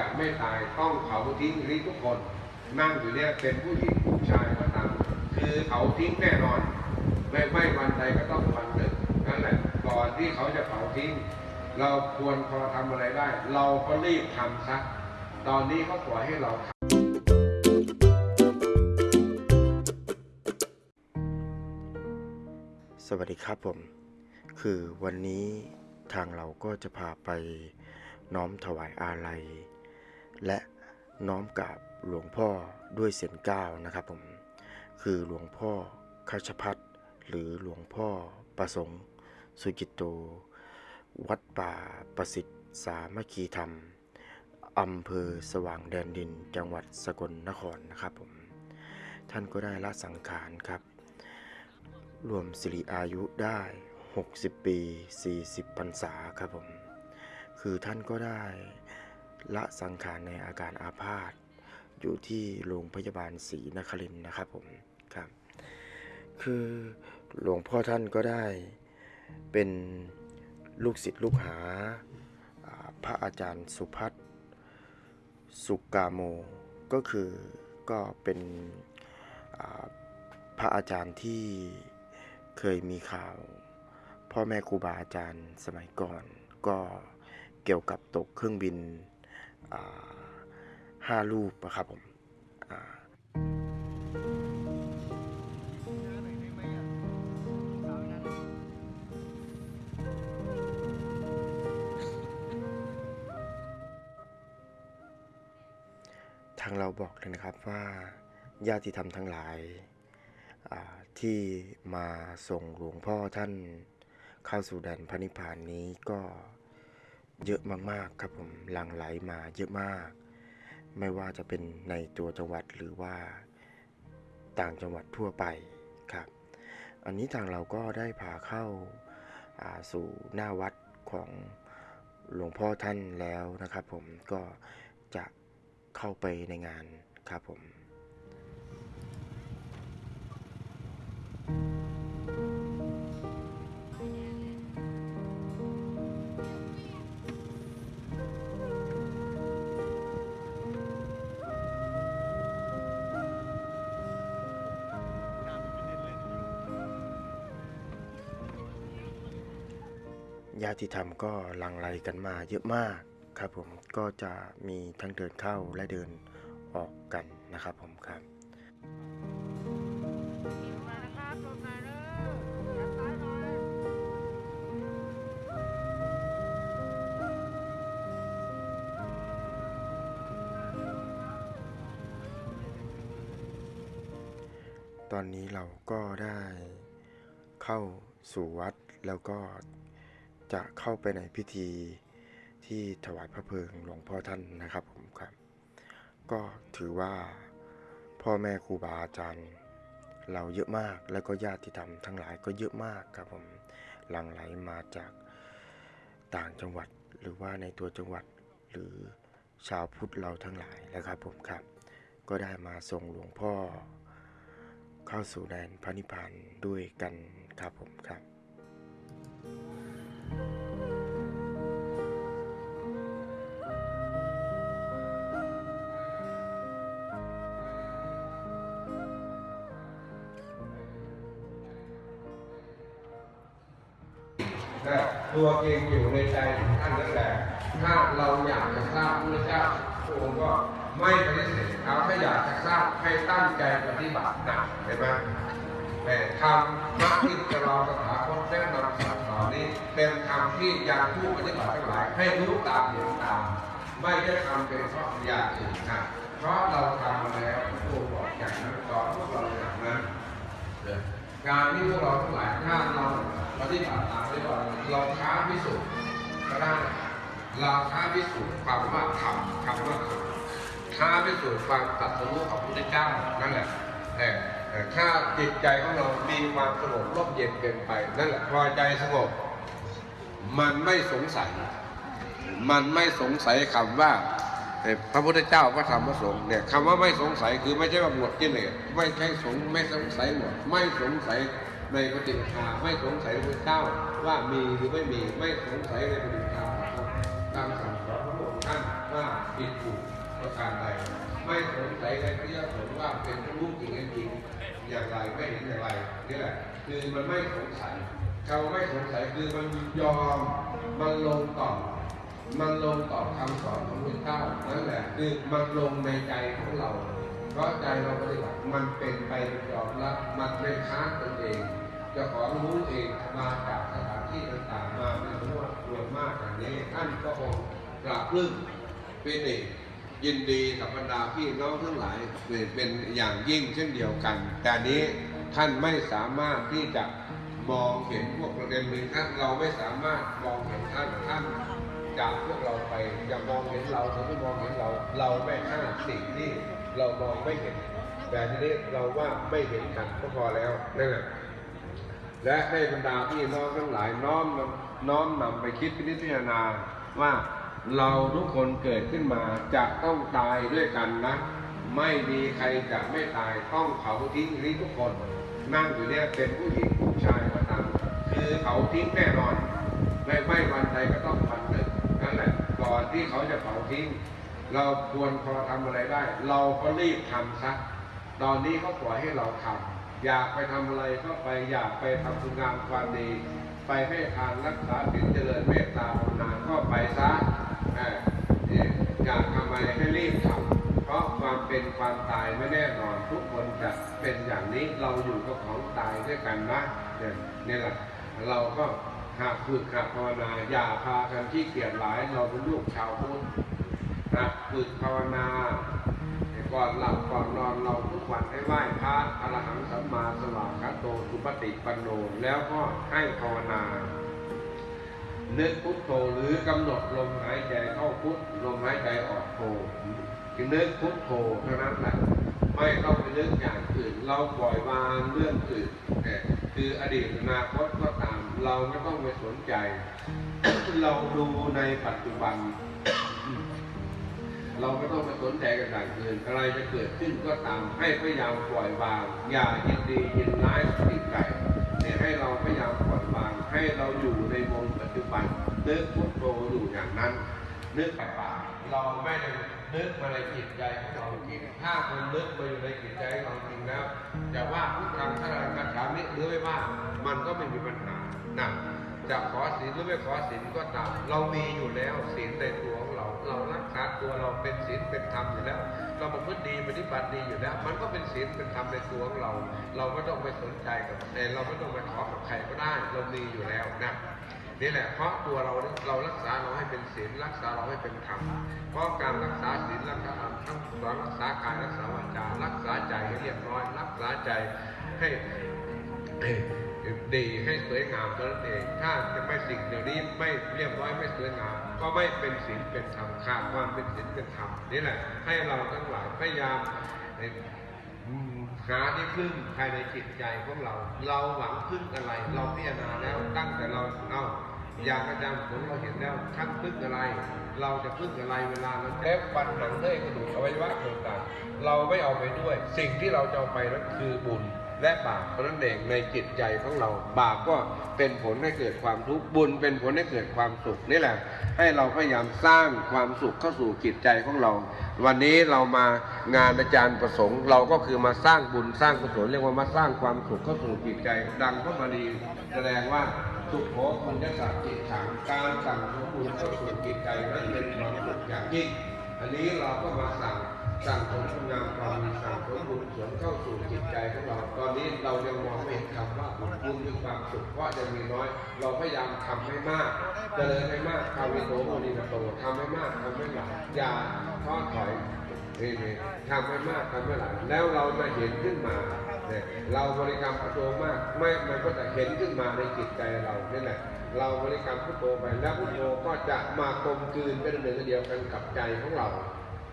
จะไม่ตายต้องเผาทิ้งนี้ทุกคน นั่งอยู่เนี่ยเป็นผู้หญิงผู้ชายก็ตามคือเผาทิ้งแน่นอน ไม่ไม่วันใดก็ต้องวันหนึ่งนั่นแหละก่อนที่เขาจะเผาทิ้ง เราควรพอทำอะไรได้ เราก็รีบทำซะตอนนี้เขาปล่อยให้เราทำสวัสดีครับผม คือวันนี้ทางเราก็จะพาไปน้อมถวายอาลัย และน้อมกราบหลวงพ่อด้วยเสียงก้าวนะครับผมคือหลวงพ่อคัชพัฒหรือหลวงพ่อประสงค์ สุกิตโต วัดป่าประสิทธิ์สามัคคีธรรมอำเภอสว่างแดนดินจังหวัดสกลนครนะครับผมท่านก็ได้ละสังขารครับ รวมสิริอายุได้ 60 ปี 40พรรษาครับผมคือท่านก็ได้ ละสังขารในอาการอาพาธอยู่ที่โรงพยาบาลศรีนครินนะครับผมครับ คือหลวงพ่อท่านก็ได้เป็นลูกศิษย์ลูกหาพระอาจารย์สุพัฒน์สุกาโม ก็คือก็เป็นพระอาจารย์ที่เคยมีข่าว พ่อแม่ครูบาอาจารย์สมัยก่อน ก็เกี่ยวกับตกเครื่องบิน ห้าลูกนะครับผมทางเราบอกเลยนะครับว่าญาติธรรมทั้งหลายาที่มาส่งหลวงพ่อท่านเข้าสู่แดนพระนิพพานนี้ก็ เยอะมากๆครับผมหลั่งไหลมาเยอะมาก ไม่ว่าจะเป็นในตัวจังหวัดหรือว่าต่างจังหวัดทั่วไปครับ อันนี้ทางเราก็ได้พาเข้าาสู่หน้าวัดของหลวงพ่อท่านแล้วนะครับผมก็จะเข้าไปในงานครับผม ญาติธรรมก็หลั่งไหลกันมาเยอะมากครับผมก็จะมีทั้งเดินเข้าและเดินออกกันนะครับผมครับตอนนี้เราก็ได้เข้าสู่วัดแล้วก็ จะเข้าไปในพิธีที่ถวายพระเพลิงหลวงพ่อท่านนะครับผมครับ ก็ถือว่าพ่อแม่ครูบาอาจารย์ เราเยอะมากแล้วก็ญาติธรรมทั้งหลายก็เยอะมากครับผมหลั่งไหลมาจากต่างจังหวัดหรือว่าในตัวจังหวัดหรือชาวพุทธเราทั้งหลายนะครับผมครับ ก็ได้มาส่งหลวงพ่อ เข้าสู่แดนพระนิพพานด้วยกันครับผมครับนะ ตัวเองอยู่ในใจของท่านนั่นแหละถ้าเราอยากจะทราบพระเจ้าพระองค์ก็ไม่ปฏิเสธเอาถ้าอยากจะทราบให้ตั้งใจปฏิบัตินะเห็นไหมแต่ธรรมะที่จะเราสถาคตแนะนำสั่งสอนนี้เป็นธรรมที่ยังผู้ปฏิบัติทั้งหลายให้รู้ตามเห็นตาม ไม่ได้ทำเป็นเพราะอย่างอื่นนะเพราะเราทำมาแล้วพระองค์บอกอย่างนั้นสอนพวกเราอย่างนั้นการที่พวกเราทั้งหลายถ้าเรา ปฏิบัติตามปฏิบัติเราท้าพิสูจน์ก็ได้เราท้าพิสูจน์ความว่าธรรมคำว่าธรรมท้าพิสูจน์ความตรัสรู้ของพระพุทธเจ้านั่นแหละแต่แต่ถ้าจิตใจของเรา มีความสงบร่มเย็นเกินไป นั่นแหละพอใจสงบ มันไม่สงสัย มันไม่สงสัยคำว่าพระพุทธเจ้าพระธรรมพระสงฆ์เนี่ยคำว่าไม่สงสัยคือไม่ใช่ว่าหมดกิเลสไม่ใช่สงไม่สงสัยหมดไม่สงสัย ในปฏิปทาไม่สงสัยพระเจ้าว่ามีหรือไม่มีไม่สงสัยในปฏิปทาของตามสั่งสอนพระองค์ท่านว่าผิดถูกประการใดไม่สงสัยในพระยาผลว่าเป็นรูปจริงจริงอย่างไรไม่เห็นอย่างไรนี่แหละคือมันไม่สงสัยเขาไม่สงสัยคือมันยอมมันลงต่อมันลงต่อคำสอนของพระเจ้านั่นแหละคือมันลงในใจของเรา เพราะใจเราปฏิบัติมันเป็นไปยอมรับมันไม่ค้านตนเอง จะของรู้เองมาจากสถานที่ต่างๆมาเป็นรวดรวมมากอย่างนี้ท่านก็คงกราบปลื้มเป็นเอกยินดีกับบรรดาพี่น้องทั้งหลายเป็นอย่างยิ่งเช่นเดียวกัน แต่นี้ท่านไม่สามารถที่จะมองเห็นพวกประเด็นหนึ่งท่านเราไม่สามารถมองเห็นท่านท่านจากพวกเราไปอย่ามองเห็นเราเขาไม่มองเห็นเรา เราไม่ห้าสิ่งที่เรามองไม่เห็น แต่ทีนี้เราว่าไม่เห็นกันก็พอแล้วนั่นแหละ และให้บรรดาพี่น้องทั้งหลายน้อมนำน้อมนำไปคิดพิจารณาว่าเราทุกคนเกิดขึ้นมาจะต้องตายด้วยกันนะ ไม่มีใครจะไม่ตายต้องเผาทิ้งนี้ทุกคน นั่งอยู่เนี่ยเป็นผู้หญิงผู้ชายก็ตามคือเผาทิ้งแน่นอนไม่ไม่วันใดก็ต้องวันหนึ่งนั่นแหละก่อนที่เขาจะเผาทิ้ง เราควรพอทำอะไรได้ เราก็รีบทำซะตอนนี้เขาปล่อยให้เราทำ อยากไปทำอะไรก็ไปอยากไปทำคุณงามความดี ไปให้ทานรักษาศีลเจริญเมตตาภาวนาก็ไปซะเออเนี่ยอยากทำอะไรให้รีบทำเพราะความเป็นความตายไม่แน่นอนทุกคนจะเป็นอย่างนี้เราอยู่กับของตายด้วยกันนะเนี่ยแหละเราก็หากฝึกหัดภาวนาอย่าพากันที่เกียจหลายเราเป็นลูกชาวพุทธหัดฝึกภาวนา ก่อนหลับก่อนนอนเราทุกวันให้ไหว้พระอรหังสัมมาสวากขาโตสุปฏิปันโนแล้วก็ให้ภาวนานึกพุทโธหรือกำหนดลมหายใจเข้าพุทลมหายใจออกโธคือนึกพุทโธเท่านั้นแหละไม่ต้องไปนึกอย่างอื่น เราปล่อยวางเรื่องอื่นแต่คืออดีตอนาคตก็ตาม เราไม่ต้องไปสนใจ เราดูในปัจจุบัน เราไม่ต้องไปสนใจกับอย่างอื่นอะไรจะเกิดขึ้นก็ตามให้พยายามปล่อยวาง อย่ายินดียินร้ายกับสิ่งใดเนี่ยให้เราพยายามปล่อยวาง ให้เราอยู่ในวงปัจจุบันนึกพุทโธอยู่อย่างนั้นนึกไปปาเราไม่ได้นึกมาในจิตใจของเราจริงถ้าคนนึกมาอยู่ในจิตใจของเราจริงแล้วจะว่าพุทธังสรังกัจฉามิหรือไม่ว่ามันก็ไม่มีปัญหานะจะขอศีลหรือไม่ขอศีลก็ตาม เรามีอยู่แล้วศีลในตัวของ เรารารักษาตัวเราเป็นศีลเป็นธรรมอยู่แล้ว เราประพฤติดีปฏิบัติดีอยู่แล้ว มันก็เป็นศีลเป็นธรรมในตัวของเรา เราไม่ต้องไปสนใจกับแต่เราไม่ต้องไปขอกับใครก็ได้เรามีอยู่แล้วนะนี่แหละเพราะตัวเราเรารักษาเราให้เป็นศีลรักษาเราให้เป็นธรรมเพราะการรักษาศีลรักษาธรรมทั้งสองรักษากายรักษาวาจารักษาใจให้เรียบร้อย รักษาใจให้ ดีให้สวยงามเท่านั้นเอง ถ้าจะไม่สิ่งเดี๋ยวนี้ไม่เรียบร้อยไม่สวยงาม ก็ไม่เป็นศีลเป็นธรรมขาดความเป็นศีลเป็นธรรมนี่แหละ ให้เราทั้งหลายพยายามหาที่พึ่งภายในจิตใจของเรา เราหวังพึ่งอะไร เราพิจารณาแล้วตั้งแต่เราเอาอย่างอาจารย์ผลเราเห็นแล้วท่านพึ่งอะไร เราจะพึ่งอะไรเวลาเราเล็บฟันหนังเลื่อยกระดูกอวัยวะต่างๆเราไม่เอาไปด้วย สิ่งที่เราจะเอาไปนั้นคือบุญ และบาปเพราะนั้นเองในจิตใจของเรา บาปก็เป็นผลให้เกิดความทุกข์บุญเป็นผลให้เกิดความสุขนี่แหละ ให้เราพยายามสร้างความสุขเข้าสู่จิตใจของเรา วันนี้เรามางานอาจารย์ประสงค์ เราก็คือมาสร้างบุญสร้างกุศลเรียกว่ามาสร้างความสุขเข้าสู่จิตใจ ดังพระบาลีแสดงว่าสุขโขคุณยศจิตฉังการสั่งของบุญเข้าสู่จิตใจนั้นเป็นความสุขอย่างยิ่งอันนี้เราก็มาสั่ง สั่งผลคุณงามความดีสั่งผลบุญส่วนเข้าสู่จิตใจของเรา ตอนนี้เรายังมองไม่เห็นคำว่าบุญบุญคือความสุขเพราะยังมีน้อย เราพยายามทำให้มากเจริญให้มากทำให้โตโมนิโตทำให้มากทำให้หลายอย่าท้อถอยนี่ทำให้มากทำให้หลายแล้วเราจะเห็นขึ้นมาเนี่ยเราบริกรรมพุทโธมาก ไม่มันก็จะเห็นขึ้นมาในจิตใจเรานี่แหละ เราบริกรรมพุทโธไปแล้วพุทโธก็จะมากลมกลืนเป็นหนึ่งเดียวกันกับใจของเรา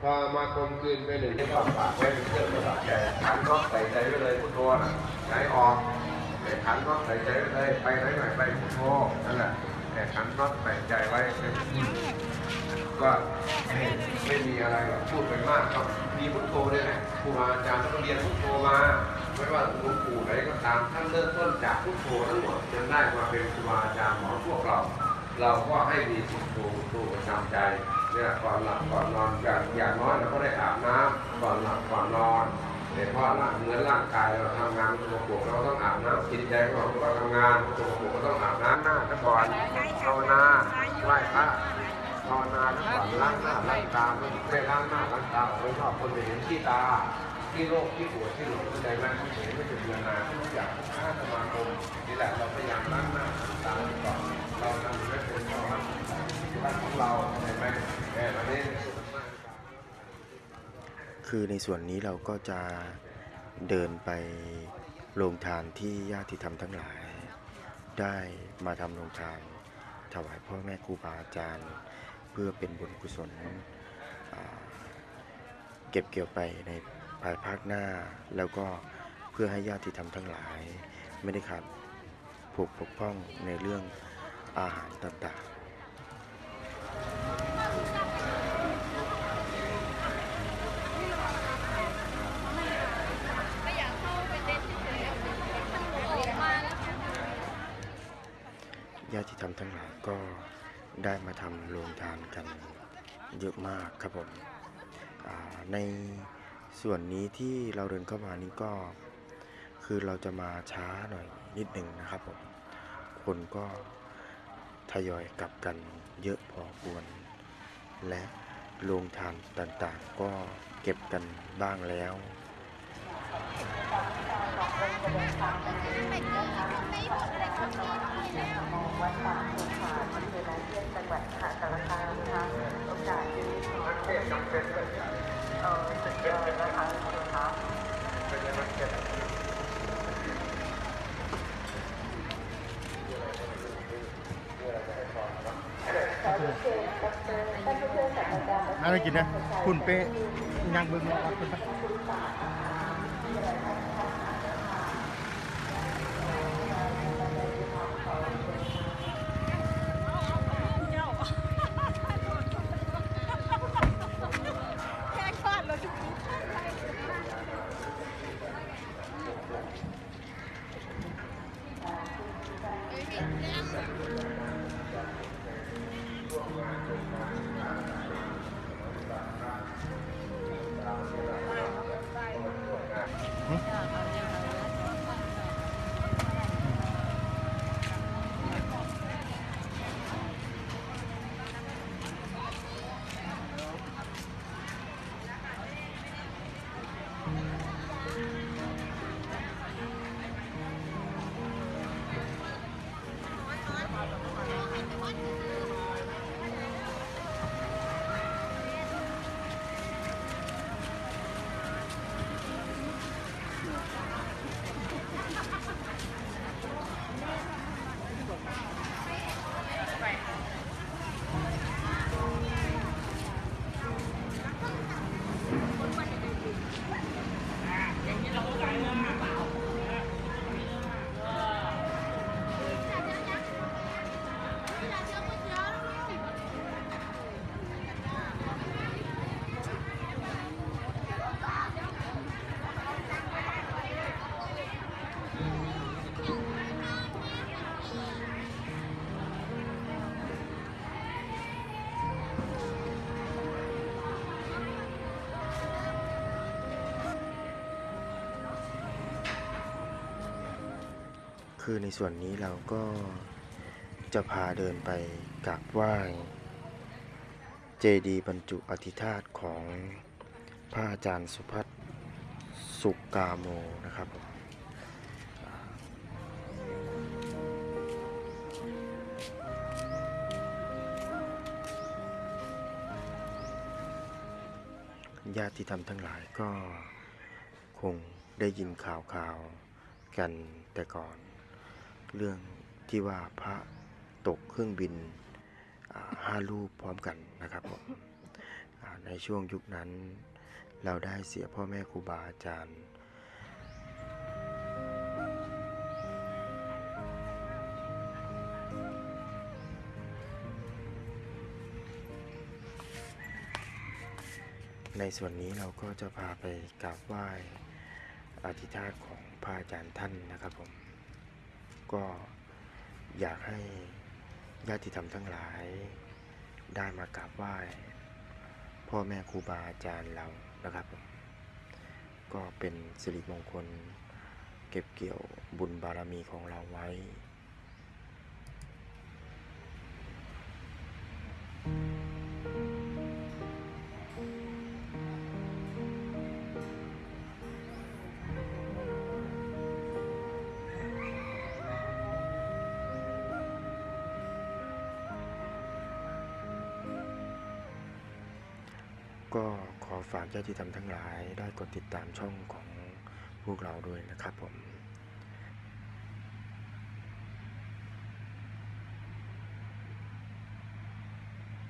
พอมากลมกลืนเป็นหนึ่งที่ปากปากไว้เป็นเครื่องประดับใจขันก็ใส่ใจไว้เลยพุทโธนะใจออกแต่ขันก็ใส่ใจไว้เลยไปไหนหน่อยไปพุทโธนั่นแหละแต่ขันก็ใส่ใจไว้ก็ไม่ไม่มีอะไรหรอกพูดไปมากก็มีพุทโธเนี่ยแหละครูบาอาจารย์ต้องเรียนพุทโธมา ไม่ว่าหลวงปู่ไหนก็ตามท่านเริ่มต้นจากพุทโธทั้งหมดจนได้มาเป็นครูบาอาจารย์ของพวกเรา เราก็ให้มีพุทโธพุทโธประจำใจ เนี่ยก่อนหลับก่อนนอนอย่างอย่างน้อยเราก็ได้อาบน้ำก่อนหลับก่อนนอนแต่เพราะร่างเนื้อร่างกายเราทำงานตัวปวกเราต้องอาบน้ำจิตใจของเราก็ทำงานตัวปวกก็ต้องอาบน้ำหน้าซะก่อนภาวนาไหว้พระภาวนาซะก่อนล้างหน้าล้างตาไม่ได้ล้างหน้าล้างตาไม่ชอบคนไปเห็นที่ตา ที่โรคที่ปวดที่หลงที่ใดมันที่เห็นไม่ถึงเวลาทุกอย่างข้าสมาคมนี่แหละเราพยายามล้างหน้าล้างตาก่อนเราทำไม่เป็นเราล้างที่บ้านของเราเห็นไหมแต่วันนี้คือในส่วนนี้เราก็จะเดินไปโรงทานที่ญาติธรรมทั้งหลาย ได้มาทำโรงทานถวายพ่อแม่ครูบาอาจารย์ เพื่อเป็นบุญกุศลเก็บเกี่ยวไปใน ภายภาคหน้า แล้วก็เพื่อให้ญาติธรรมทั้งหลาย ไม่ได้ขาดผูกปกป้องในเรื่องอาหารต่างๆไม่อยากเข้าไปเต้นเฉยๆมันออกมาญาติธรรมทั้งหลายก็ได้มาทำโรงทานกันเยอะมากครับผมใน ส่วนนี้ที่เราเดินเข้ามานี้ก็ คือเราจะมาช้าหน่อยนิดหนึ่งนะครับผม คนก็ทยอยกลับกันเยอะพอควร และโรงทานต่างๆ ก็เก็บกันบ้างแล้ววัดป่าภูผาอำเภอนเยียนจังหวัดมหาสารคามนะคะโอกาสนี้ขอเออสุดยอดนะคะคุณคะขอเรียนเชิญดรท่านผู้ช่วยศาสตราจารย์ อะไรกินนะคุณเป๊ะยังเบิ่งรอรับคุณปะ คือในส่วนนี้เราก็จะพาเดินไปกราบไหว้เจดีย์บรรจุอธิธาตุของพระอาจารย์สุพัฒน์สุกาโมนะครับญาติธรรมทั้งหลายก็คงได้ยินข่าวข่าวกันแต่ก่อน เรื่องที่ว่าพระตกเครื่องบินห้าลูกพร้อมกันนะครับผมในช่วงยุคนั้นเราได้เสียพ่อแม่ครูบาอาจารย์ในส่วนนี้เราก็จะพาไปกราบไหว้อธิษฐานของพระอาจารย์ท่านนะครับผม ก็อยากให้ญาติธรรมทั้งหลาย ได้มากราบไหว้พ่อแม่ครูบาอาจารย์เรานะครับ ก็เป็นสิริมงคล เก็บเกี่ยวบุญบารมีของเราไว้ ก็ขอฝากญาติธรรมทั้งหลายได้กดติดตามช่องของพวกเราด้วยนะครับ